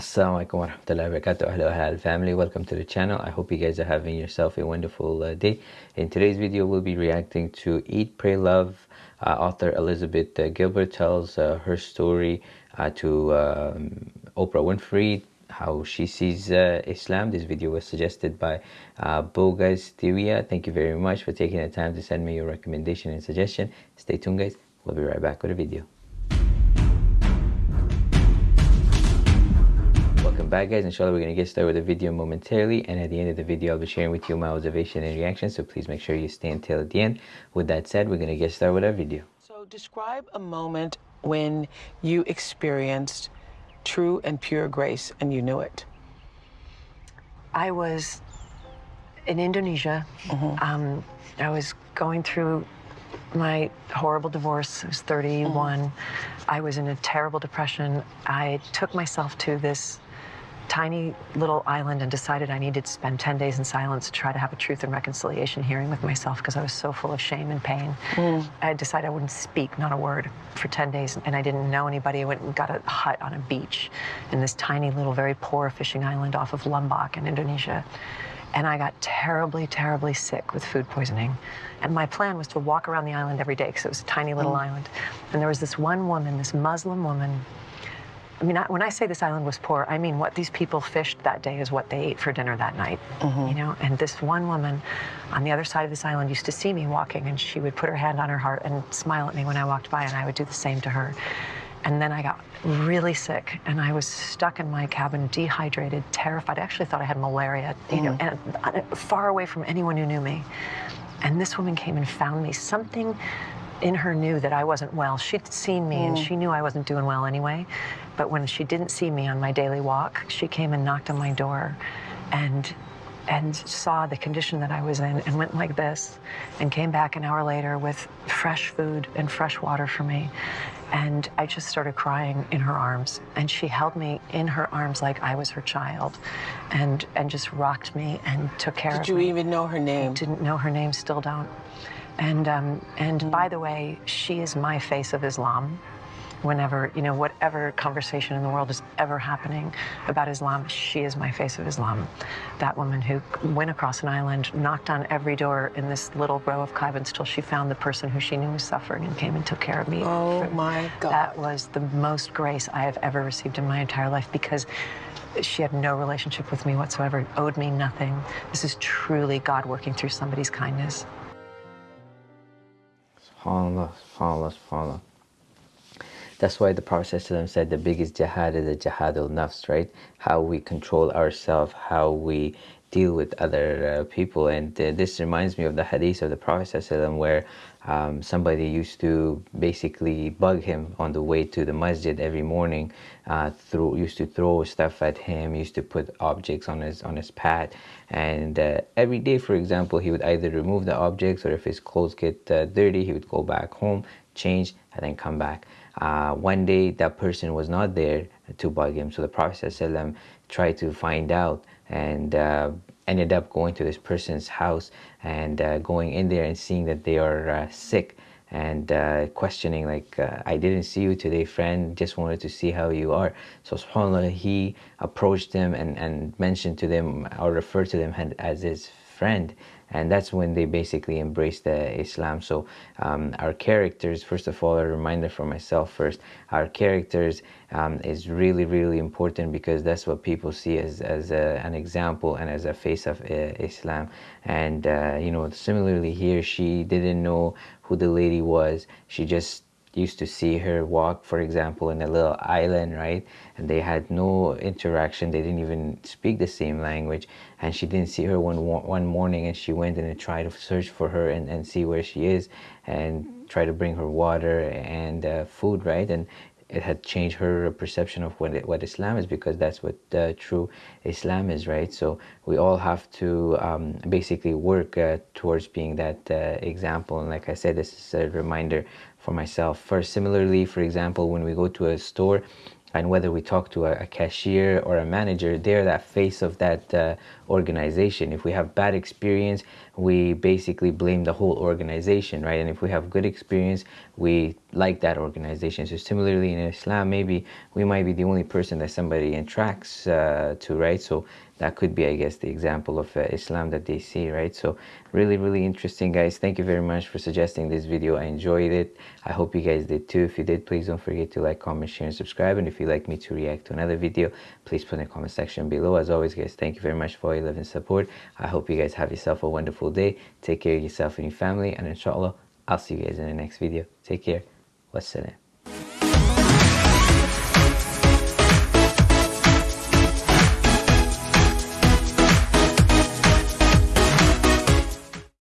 Assalamu alaikum warahmatullahi wabarakatuh. Hello halal family. Welcome to the channel. I hope you guys are having yourself a wonderful uh, day. In today's video we'll be reacting to Eat Pray Love uh, author Elizabeth uh, Gilbert tells uh, her story uh, to um, Oprah Winfrey how she sees uh, Islam. This video was suggested by uh, Bogas Tiwia thank you very much for taking the time to send me your recommendation and suggestion. Stay tuned guys. We'll be right back with a video back guys inshallah we're going to get started with the video momentarily and at the end of the video I'll be sharing with you my observation and reaction so please make sure you stay until the end with that said we're going to get started with our video so describe a moment when you experienced true and pure grace and you knew it I was in Indonesia mm -hmm. um, I was going through my horrible divorce. I was 31. Mm. I was in a terrible depression. I took myself to this tiny little island and decided I needed to spend 10 days in silence to try to have a truth and reconciliation hearing with myself because I was so full of shame and pain. Mm. I decided I wouldn't speak, not a word, for 10 days, and I didn't know anybody. I went and got a hut on a beach in this tiny little, very poor fishing island off of Lombok in Indonesia. And I got terribly, terribly sick with food poisoning. And my plan was to walk around the island every day because it was a tiny little mm. island. And there was this one woman, this Muslim woman, I mean, I, when I say this island was poor, I mean what these people fished that day is what they ate for dinner that night. Mm -hmm. You know, and this one woman on the other side of this island used to see me walking, and she would put her hand on her heart and smile at me when I walked by, and I would do the same to her. And then I got really sick, and I was stuck in my cabin, dehydrated, terrified. I actually thought I had malaria, you mm. know, and uh, far away from anyone who knew me. And this woman came and found me. Something in her knew that I wasn't well. She'd seen me mm. and she knew I wasn't doing well anyway. But when she didn't see me on my daily walk, she came and knocked on my door and and saw the condition that I was in and went like this and came back an hour later with fresh food and fresh water for me. And I just started crying in her arms. And she held me in her arms like I was her child and, and just rocked me and took care Did of me. Did you even know her name? I didn't know her name, still don't. And, um, and by the way, she is my face of Islam. Whenever, you know, whatever conversation in the world is ever happening about Islam, she is my face of Islam. That woman who went across an island, knocked on every door in this little row of cabins till she found the person who she knew was suffering and came and took care of me. Oh my God. That was the most grace I have ever received in my entire life because she had no relationship with me whatsoever, owed me nothing. This is truly God working through somebody's kindness. SubhanAllah, SubhanAllah, SubhanAllah. That's why the Prophet said the biggest jihad is the jihad al-nafs, right? How we control ourselves, how we deal with other uh, people. And uh, this reminds me of the hadith of the Prophet where um, somebody used to basically bug him on the way to the masjid every morning, uh, through, used to throw stuff at him, used to put objects on his, on his path. And uh, every day, for example, he would either remove the objects or if his clothes get uh, dirty, he would go back home, change, and then come back. Uh, one day that person was not there to bug him so the prophet ﷺ tried to find out and uh, ended up going to this person's house and uh, going in there and seeing that they are uh, sick and uh, questioning like uh, I didn't see you today friend. Just wanted to see how you are. So subhanallah he approached them and, and mentioned to them or referred to them as his friend and that's when they basically embraced the Islam. So um, our characters, first of all, a reminder for myself first, our characters um, is really, really important because that's what people see as, as a, an example and as a face of uh, Islam. And, uh, you know, similarly here, she didn't know who the lady was. She just used to see her walk, for example, in a little island, right? And they had no interaction. They didn't even speak the same language. And she didn't see her one one morning, and she went and tried to search for her and, and see where she is, and try to bring her water and uh, food, right? And it had changed her perception of what, what Islam is because that's what uh, true Islam is, right? So we all have to um, basically work uh, towards being that uh, example. And like I said, this is a reminder for myself. First, similarly, for example, when we go to a store and whether we talk to a, cashier or a manager, they're that face of that uh, organization. If we have bad experience, we basically blame the whole organization, right? And if we have good experience, we like that organization. So similarly in Islam, maybe we might be the only person that somebody attracts uh, to, right? So that could be, I guess, the example of uh, Islam that they see, right? So really, really interesting, guys. Thank you very much for suggesting this video. I enjoyed it. I hope you guys did too. If you did, please don't forget to like, comment, share, and subscribe. And if you'd like me to react to another video, please put in the comment section below. As always, guys, thank you very much for your love and support. I hope you guys have yourself a wonderful day. Take care of yourself and your family. And inshallah, I'll see you guys in the next video. Take care. Wassalam.